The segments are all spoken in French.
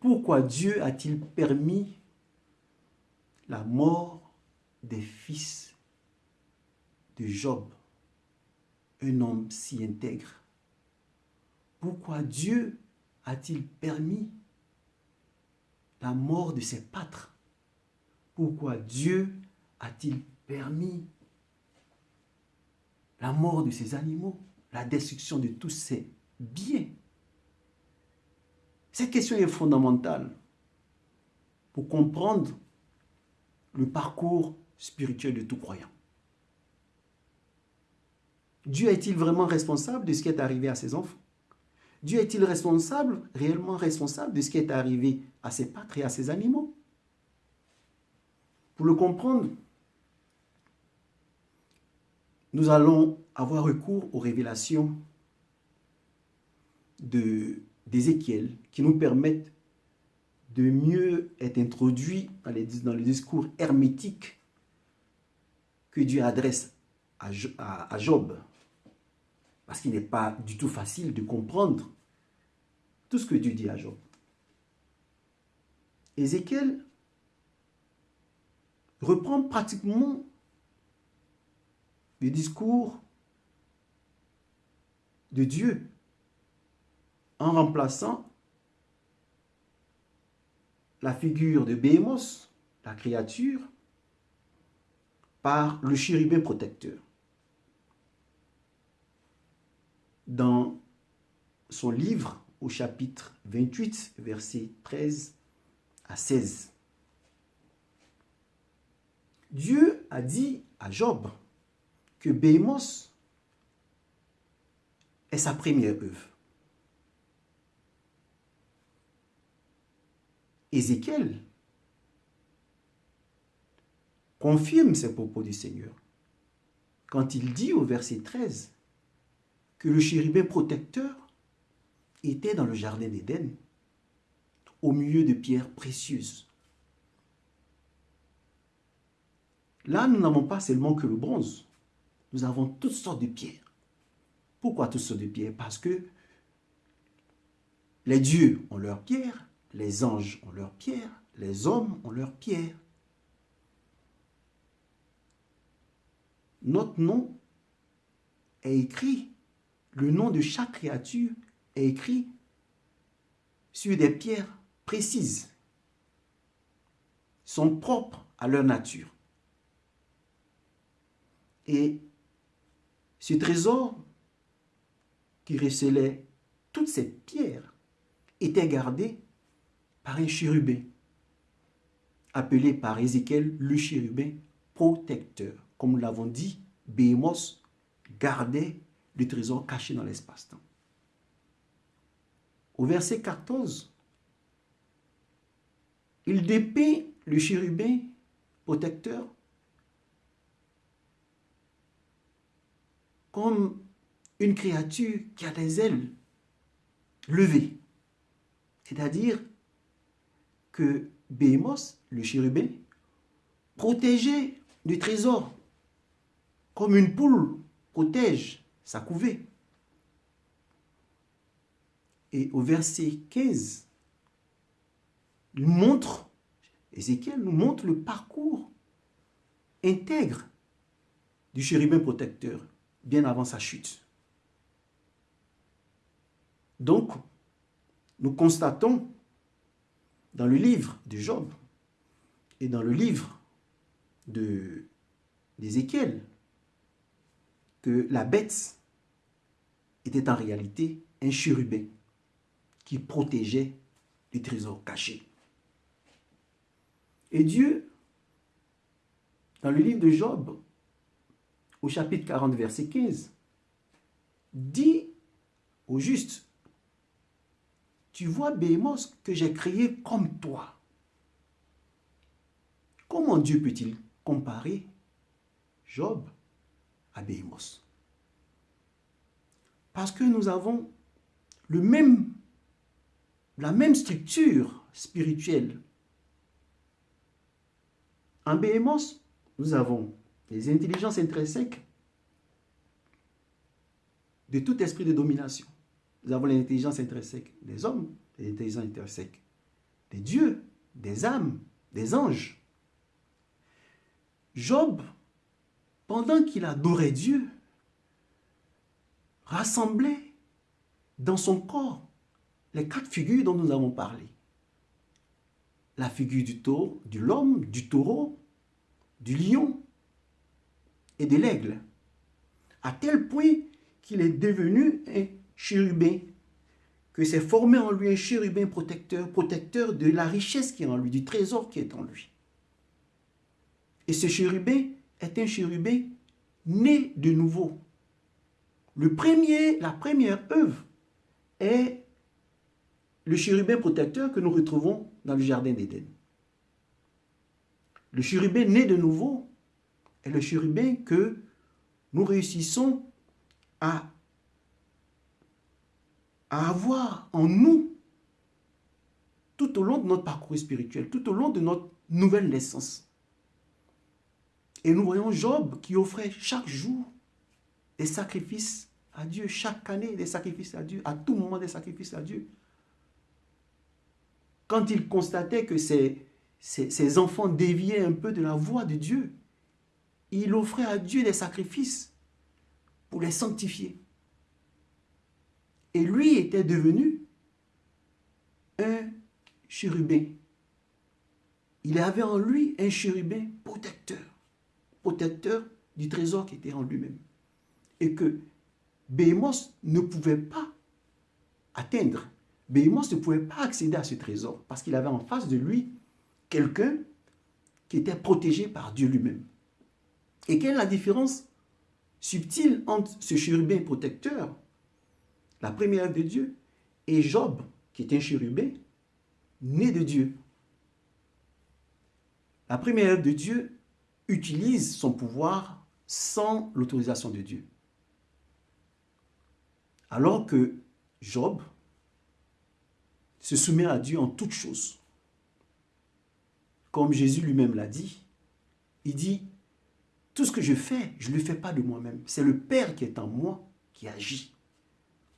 Pourquoi Dieu a-t-il permis la mort des fils de Job, un homme si intègre? Pourquoi Dieu a-t-il permis la mort de ses pâtres? Pourquoi Dieu a-t-il permis la mort de ses animaux, la destruction de tous ses biens? Cette question est fondamentale pour comprendre le parcours spirituel de tout croyant. Dieu est-il vraiment responsable de ce qui est arrivé à ses enfants? Dieu est-il responsable, réellement responsable de ce qui est arrivé à ses pâtres et à ses animaux? Pour le comprendre, nous allons avoir recours aux révélations d'Ézéchiel qui nous permettent de mieux être introduits dans, les, le discours hermétique que Dieu adresse à Job. Parce qu'il n'est pas du tout facile de comprendre tout ce que Dieu dit à Job. Ézéchiel reprend pratiquement le discours de Dieu en remplaçant la figure de Béhémos, la créature, par le chérubin protecteur. dans son livre au chapitre 28, versets 13 à 16. Dieu a dit à Job que Béhémos est sa première œuvre. Ézéchiel confirme ces propos du Seigneur quand il dit au verset 13 que le chérubin protecteur était dans le jardin d'Éden, au milieu de pierres précieuses. Là, nous n'avons pas seulement que le bronze, nous avons toutes sortes de pierres. Pourquoi toutes sortes de pierres? Parce que les dieux ont leurs pierres, les anges ont leurs pierres, les hommes ont leurs pierres. Notre nom est écrit le nom de chaque créature est écrit sur des pierres précises, sont propres à leur nature. Et ce trésor qui recelait toutes ces pierres était gardé un chérubin, appelé par Ézéchiel le chérubin protecteur. Comme nous l'avons dit, Béhémos gardait le trésor caché dans l'espace-temps. Au verset 14, il dépeint le chérubin protecteur comme une créature qui a des ailes levées. C'est-à-dire que Béhémos, le chérubin, protégeait le trésor comme une poule protège sa couvée. Et au verset 15, il montre, Ézéchiel nous montre le parcours intègre du chérubin protecteur, bien avant sa chute. Donc, nous constatons dans le livre de Job et dans le livre d'Ézéchiel que la bête était en réalité un chérubin qui protégeait les trésors cachés. Et Dieu, dans le livre de Job, au chapitre 40, verset 15, dit au juste, tu vois Béhémos que j'ai créé comme toi. Comment Dieu peut-il comparer Job à Béhémos? Parce que nous avons la même structure spirituelle. En Béhémos, nous avons les intelligences intrinsèques de tout esprit de domination. Nous avons l'intelligence intrinsèque des hommes l'intelligence intrinsèque des dieux, des âmes, des anges. Job, pendant qu'il adorait Dieu, rassemblait dans son corps les quatre figures dont nous avons parlé. La figure du taureau, de l'homme, du taureau, du lion et de l'aigle. À tel point qu'il est devenu chérubin, que s'est formé en lui un chérubin protecteur, protecteur de la richesse qui est en lui, du trésor qui est en lui. Et ce chérubin est un chérubin né de nouveau. Le premier, la première œuvre est le chérubin protecteur que nous retrouvons dans le jardin d'Éden. Le chérubin né de nouveau est le chérubin que nous réussissons à, à avoir en nous tout au long de notre parcours spirituel, tout au long de notre nouvelle naissance. Et nous voyons Job qui offrait chaque jour des sacrifices à Dieu, chaque année des sacrifices à Dieu, à tout moment des sacrifices à Dieu. Quand il constatait que ses, ses, enfants déviaient un peu de la voie de Dieu, il offrait à Dieu des sacrifices pour les sanctifier. Et lui était devenu un chérubin. Il avait en lui un chérubin protecteur, protecteur du trésor qui était en lui-même. Et que Béhémos ne pouvait pas atteindre. Béhémos ne pouvait pas accéder à ce trésor parce qu'il avait en face de lui quelqu'un qui était protégé par Dieu lui-même. Et quelle est la différence subtile entre ce chérubin protecteur, la première de Dieu, et Job, qui est un chérubin né de Dieu La première de Dieu utilise son pouvoir sans l'autorisation de Dieu. Alors que Job se soumet à Dieu en toutes choses. Comme Jésus lui-même l'a dit, il dit, tout ce que je fais, je ne le fais pas de moi-même. C'est le Père qui est en moi qui agit.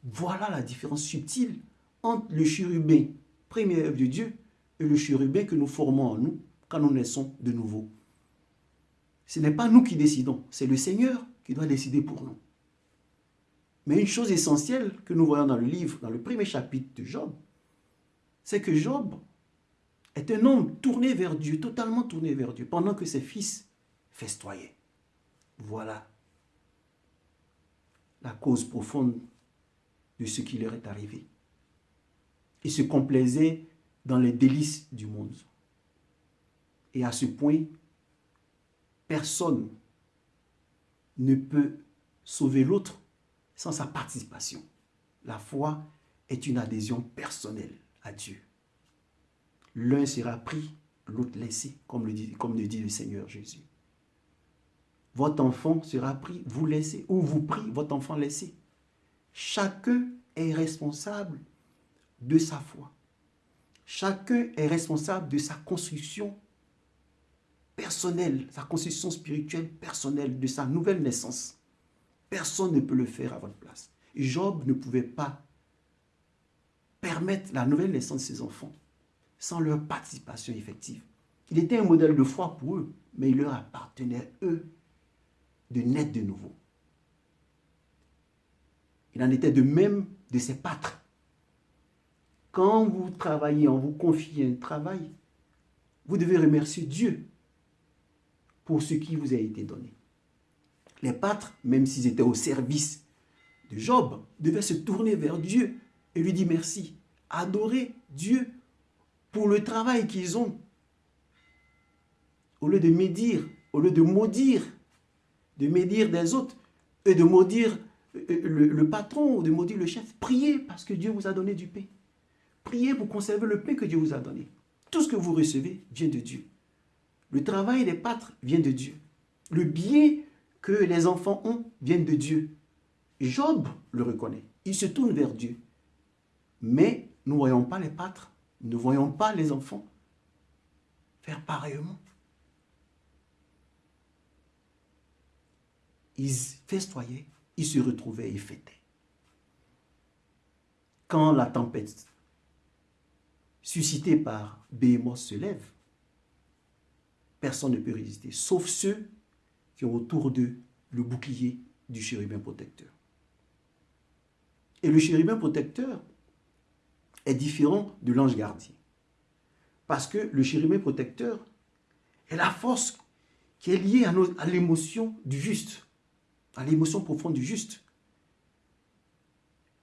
Voilà la différence subtile entre le chérubin, première œuvre de Dieu, et le chérubin que nous formons en nous quand nous naissons de nouveau. Ce n'est pas nous qui décidons, c'est le Seigneur qui doit décider pour nous. Mais une chose essentielle que nous voyons dans le livre, dans le premier chapitre de Job, c'est que Job est un homme tourné vers Dieu, totalement tourné vers Dieu, pendant que ses fils festoyaient. Voilà la cause profonde de ce qui leur est arrivé. Il se complaisait dans les délices du monde. Et à ce point, personne ne peut sauver l'autre sans sa participation. La foi est une adhésion personnelle à Dieu. L'un sera pris, l'autre laissé, comme le, dit, comme le dit le Seigneur Jésus. Votre enfant sera pris, vous laissez, ou vous prie, votre enfant laissé. Chacun est responsable de sa foi. Chacun est responsable de sa construction personnelle, sa construction spirituelle personnelle, de sa nouvelle naissance. Personne ne peut le faire à votre place. Job ne pouvait pas permettre la nouvelle naissance de ses enfants sans leur participation effective. Il était un modèle de foi pour eux, mais il leur appartenait, eux, de naître de nouveau. Il en était de même de ses pâtres. Quand vous travaillez, on vous confie un travail, vous devez remercier Dieu pour ce qui vous a été donné. Les pâtres, même s'ils étaient au service de Job, devaient se tourner vers Dieu et lui dire merci. Adorer Dieu pour le travail qu'ils ont. Au lieu de médire, au lieu de maudire, de médire des autres, et de maudire le, patron ou de maudire le chef, priez parce que Dieu vous a donné du pain. Priez pour conserver le pain que Dieu vous a donné. Tout ce que vous recevez vient de Dieu. Le travail des pâtres vient de Dieu. Le bien que les enfants ont viennent de Dieu. Job le reconnaît. Il se tourne vers Dieu. Mais nous ne voyons pas les pâtres, nous ne voyons pas les enfants faire pareillement. Ils festoyaient, ils se retrouvaient et fêtaient. Quand la tempête suscité par Béhémoth se lève, personne ne peut résister, sauf ceux qui ont autour d'eux le bouclier du chérubin protecteur. Et le chérubin protecteur est différent de l'ange gardien. Parce que le chérubin protecteur est la force qui est liée à, l'émotion du juste, à l'émotion profonde du juste.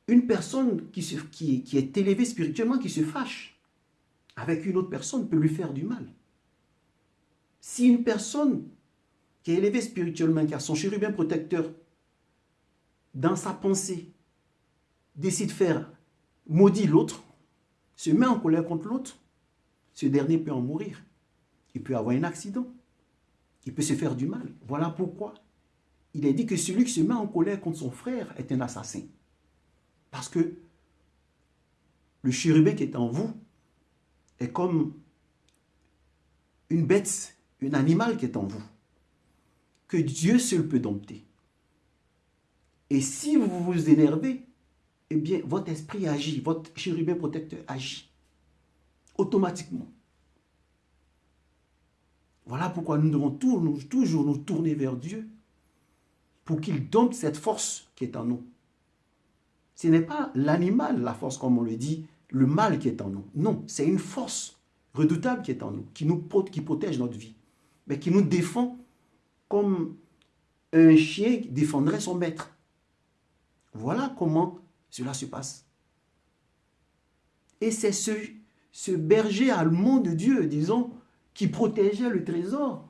Une personne qui, qui est élevée spirituellement, qui se fâche avec une autre personne, peut lui faire du mal. Si une personne qui est élevée spirituellement, qui a son chérubin protecteur dans sa pensée, décide de faire maudit l'autre, se met en colère contre l'autre, ce dernier peut en mourir. Il peut avoir un accident. Il peut se faire du mal. Voilà pourquoi il est dit que celui qui se met en colère contre son frère est un assassin. Parce que le chérubin qui est en vous est comme une bête, un animal qui est en vous, que Dieu seul peut dompter. Et si vous vous énervez, eh bien, votre esprit agit, votre chérubin protecteur agit automatiquement. Voilà pourquoi nous devons toujours nous tourner vers Dieu pour qu'il dompte cette force qui est en nous. Ce n'est pas l'animal, la force comme on le dit, le mal qui est en nous. Non, c'est une force redoutable qui est en nous, qui nous protège notre vie, mais qui nous défend comme un chien défendrait son maître. Voilà comment cela se passe. Et c'est ce, ce berger allemand de Dieu, disons, qui protégeait le trésor,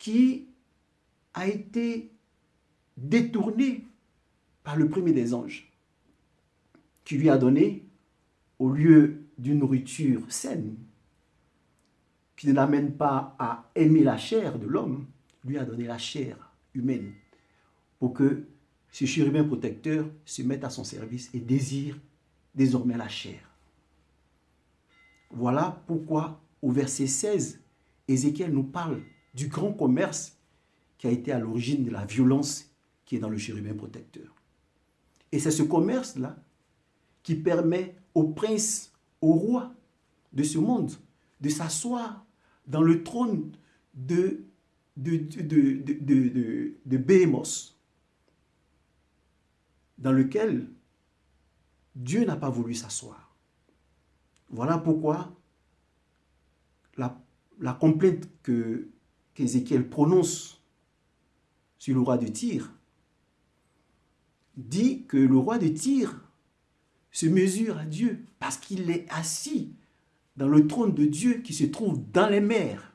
qui a été détourné par le premier des anges, qui lui a donné, au lieu d'une nourriture saine, qui ne l'amène pas à aimer la chair de l'homme, lui a donné la chair humaine, pour que ce chérubin protecteur se met à son service et désire désormais la chair. Voilà pourquoi au verset 16, Ézéchiel nous parle du grand commerce qui a été à l'origine de la violence qui est dans le chérubin protecteur. Et c'est ce commerce-là qui permet au prince, au roi de ce monde, de s'asseoir dans le trône de, de, de dans lequel Dieu n'a pas voulu s'asseoir. Voilà pourquoi la, la complainte qu'Ézéchiel prononce sur le roi de Tyr dit que le roi de Tyr se mesure à Dieu parce qu'il est assis dans le trône de Dieu qui se trouve dans les mers.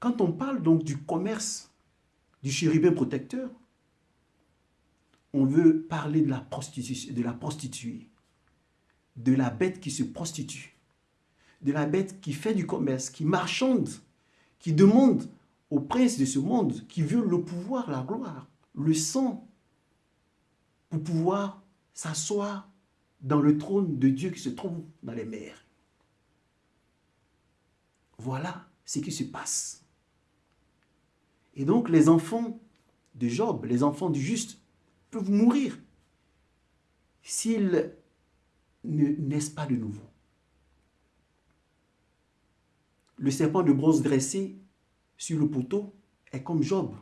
Quand on parle donc du commerce du chérubin protecteur, on veut parler de la, de la prostituée, de la bête qui se prostitue, de la bête qui fait du commerce, qui marchande, qui demande au prince de ce monde, qui veut le pouvoir, la gloire, le sang, pour pouvoir s'asseoir dans le trône de Dieu qui se trouve dans les mers. Voilà ce qui se passe. Et donc les enfants de Job, les enfants du juste, peuvent mourir s'ils ne naissent pas de nouveau? Le serpent de bronze dressé sur le poteau est comme Job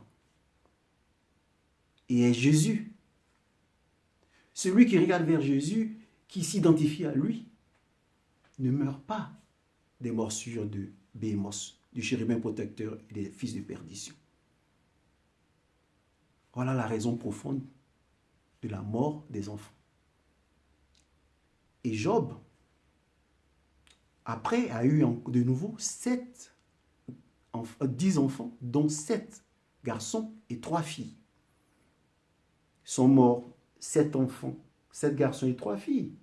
et est Jésus. Celui qui regarde vers Jésus, qui s'identifie à lui, ne meurt pas des morsures de Béhémos, du chérubin protecteur et des fils de perdition. Voilà la raison profonde de la mort des enfants. Et Job, après, a eu de nouveau sept, dix enfants, dont sept garçons et trois filles. Sont morts sept enfants, sept garçons et trois filles.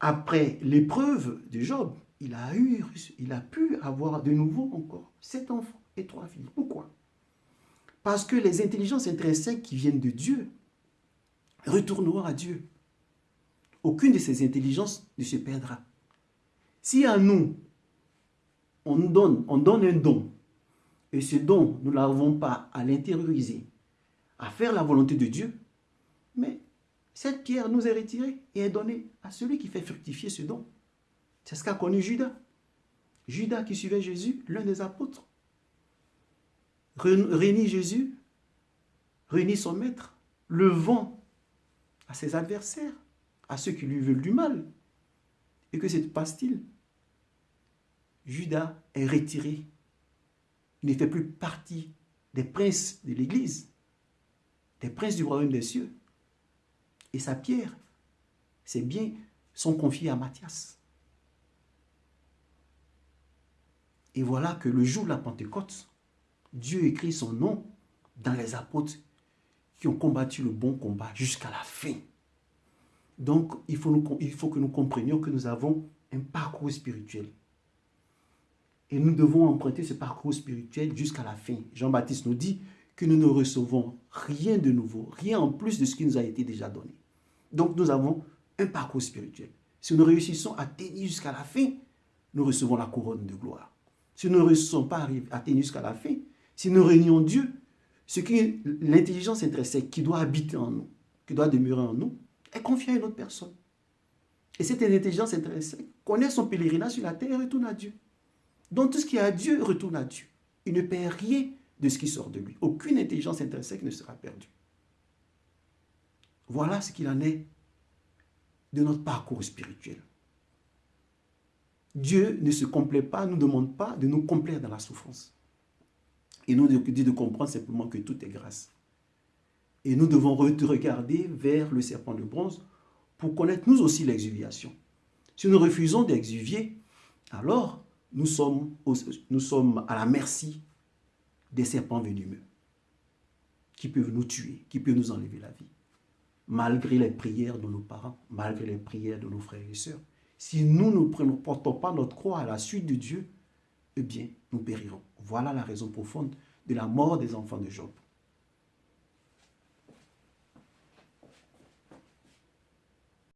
Après l'épreuve de Job, il a, eu, il a pu avoir de nouveau encore sept enfants et trois filles. Pourquoi? Parce que les intelligences intrinsèques qui viennent de Dieu retourneront à Dieu. Aucune de ces intelligences ne se perdra. Si à nous, on donne, on donne un don, et ce don, nous n'arrivons pas à l'intérioriser, à faire la volonté de Dieu, mais cette pierre nous est retirée et est donnée à celui qui fait fructifier ce don. C'est ce qu'a connu Judas. Judas qui suivait Jésus, l'un des apôtres. Réunit Jésus, réunit son maître, le vend à ses adversaires, à ceux qui lui veulent du mal. Et que se passe-t-il? Judas est retiré. Il ne fait plus partie des princes de l'Église, des princes du royaume des cieux. Et sa pierre, ses biens sont confiés à Matthias. Et voilà que le jour de la Pentecôte, Dieu écrit son nom dans les apôtres qui ont combattu le bon combat jusqu'à la fin. Donc, il faut, il faut que nous comprenions que nous avons un parcours spirituel. Et nous devons emprunter ce parcours spirituel jusqu'à la fin. Jean-Baptiste nous dit que nous ne recevons rien de nouveau, rien en plus de ce qui nous a été déjà donné. Donc nous avons un parcours spirituel. Si nous réussissons à tenir jusqu'à la fin, nous recevons la couronne de gloire. Si nous ne réussissons pas à tenir jusqu'à la fin, si nous réunions Dieu, ce qui l'intelligence intrinsèque qui doit habiter en nous, qui doit demeurer en nous, est confiée à une autre personne. Et cette intelligence intrinsèque connaît son pèlerinage sur la terre et retourne à Dieu. Donc tout ce qui est à Dieu retourne à Dieu. Il ne perd rien de ce qui sort de lui. Aucune intelligence intrinsèque ne sera perdue. Voilà ce qu'il en est de notre parcours spirituel. Dieu ne se complaît pas, ne nous demande pas de nous complaire dans la souffrance. Et nous dit de comprendre simplement que tout est grâce. Et nous devons regarder vers le serpent de bronze pour connaître nous aussi l'exuviation. Si nous refusons d'exuvier, alors nous sommes, à la merci des serpents venimeux qui peuvent nous tuer, qui peuvent nous enlever la vie. Malgré les prières de nos parents, malgré les prières de nos frères et sœurs, si nous ne portons pas notre croix à la suite de Dieu, eh bien, nous périrons. Voilà la raison profonde de la mort des enfants de Job.